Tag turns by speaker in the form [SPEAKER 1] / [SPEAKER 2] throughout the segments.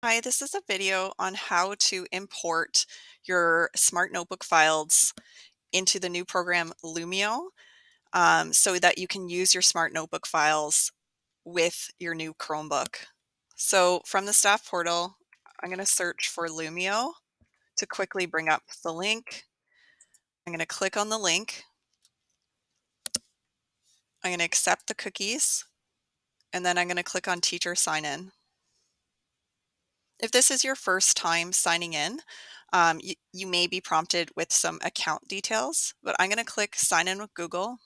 [SPEAKER 1] Hi, this is a video on how to import your Smart Notebook files into the new program Lumio um, so that you can use your Smart Notebook files with your new Chromebook. So from the staff portal, I'm going to search for Lumio to quickly bring up the link. I'm going to click on the link. I'm going to accept the cookies and then I'm going to click on teacher sign in. If this is your first time signing in, um, you, you may be prompted with some account details, but I'm going to click sign in with Google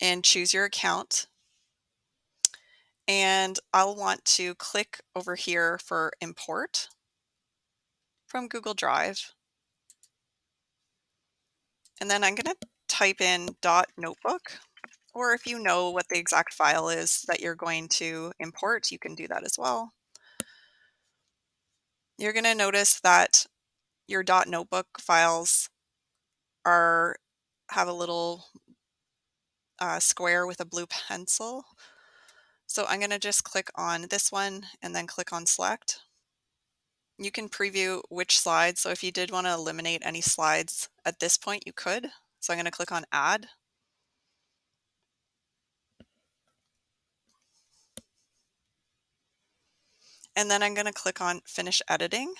[SPEAKER 1] and choose your account. And I'll want to click over here for import from Google Drive. And then I'm going to type in dot notebook, or if you know what the exact file is that you're going to import, you can do that as well. You're going to notice that your notebook files are have a little uh, square with a blue pencil. So I'm going to just click on this one and then click on select. You can preview which slides. So if you did want to eliminate any slides at this point, you could. So I'm going to click on add. And then I'm going to click on finish editing.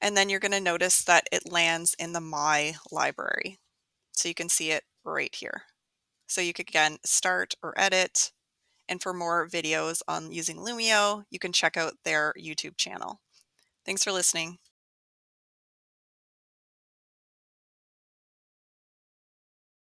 [SPEAKER 1] And then you're going to notice that it lands in the My library. So you can see it right here. So you could again start or edit. And for more videos on using Lumio, you can check out their YouTube channel. Thanks for listening.